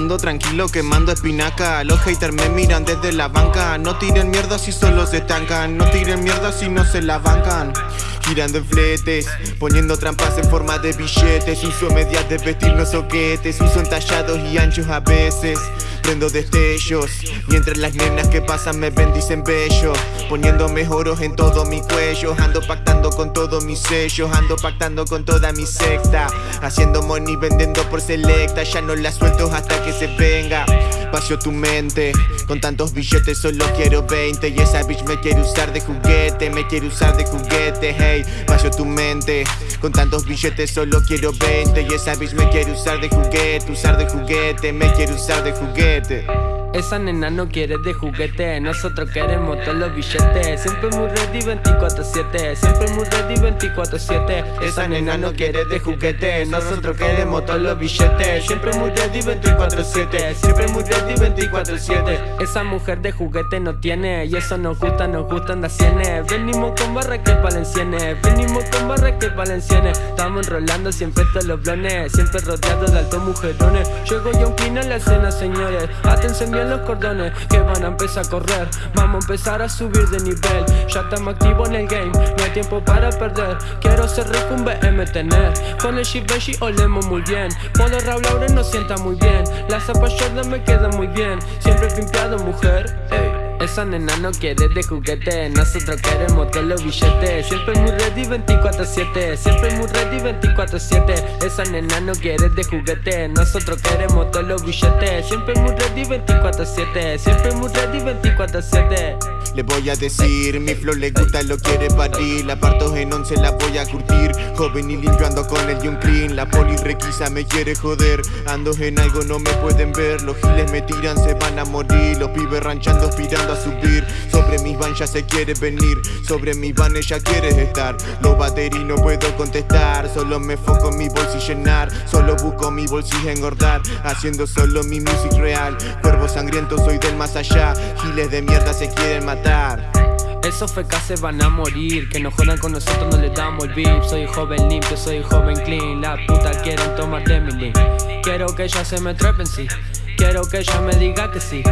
Ando tranquilo quemando espinaca. Los haters me miran desde la banca. No tiren mierda si solo se estancan No tiren mierda si no se la bancan Girando en fletes, poniendo trampas en forma de billetes. Uso medias de vestirnos soquetes Uso entallados y anchos a veces. Prendo destellos Mientras las nenas que pasan me bendicen bello. Poniéndome oros en todo mi cuello Ando pactando con todos mis sellos Ando pactando con toda mi secta. Haciendo money vendiendo por selecta Ya no la suelto hasta que se venga Vacío tu mente. Con tantos billetes solo quiero 20 Y esa bitch me quiere usar de juguete Me quiere usar de juguete, hey. Vacío tu mente. Con tantos billetes solo quiero 20 Y esa bitch me quiere usar de juguete Usar de juguete, me quiere usar de juguete esa nena no quiere de juguete, nosotros queremos todos los billetes. Siempre muy ready 24-7, siempre muy ready 24-7 Esa nena no quiere de juguete, nosotros queremos todos los billetes. Siempre muy ready 24-7, siempre muy ready 24-7 Esa mujer de juguete no tiene, y eso nos gusta, nos gustan las cienes. Venimos con barra que valencianes, venimos con barra que valencianes Estamos enrolando siempre todos los blones, siempre rodeados de altos mujerones. Llego yo un a la escena señores, atención los cordones que van a empezar a correr. Vamos a empezar a subir de nivel. Ya estamos activos en el game, no hay tiempo para perder. Quiero ser rico un BM tener. Con el Shibeshi olemos muy bien. Puedo Raúl Lauren no sienta muy bien. La zapa Jordan me queda muy bien. Siempre pimpeado mujer, esa nena no quiere de juguete Nosotros queremos todos los billetes Siempre muy ready 24-7 Siempre muy ready 24-7 Esa nena no quiere de juguete Nosotros queremos todos los billetes Siempre muy ready 24-7 Siempre muy ready 24-7 le voy a decir, mi flow le gusta, lo quiere parir La parto en once, la voy a curtir. Joven y limpio ando con el John Clean La poli requisa, me quiere joder. Ando en algo, no me pueden ver. Los giles me tiran, se van a morir. Los pibes ranchando, aspirando Sobre mis van ya se quiere venir. Sobre mis van ella quiere estar. Los baterí no puedo contestar. Solo me foco en mi bolsillo llenar. Solo busco mi bolsillo engordar. Haciendo solo mi music real. Cuervo sangriento, soy del más allá. Giles de mierda se quieren matar. Esos fecas se van a morir. Que no jodan con nosotros, no le damos el beat Soy joven limpio, soy joven clean. La puta quieren tomar de mi link Quiero que ella se me trepen, sí. Quiero que ella me diga que sí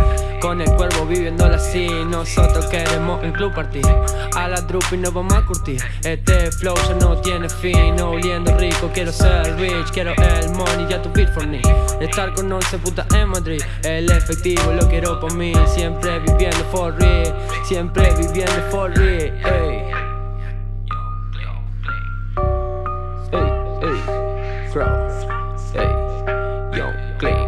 Con el cuervo viviéndola así Nosotros queremos el club partir. A la drupa y nos vamos a curtir. Este flow ya no tiene fin Oliendo rico, quiero ser rich Quiero el money, ya tu beat for me. Estar con 11 putas en Madrid El efectivo lo quiero por mí. Siempre viviendo for real Siempre viviendo for real Ey, ey, ey, clean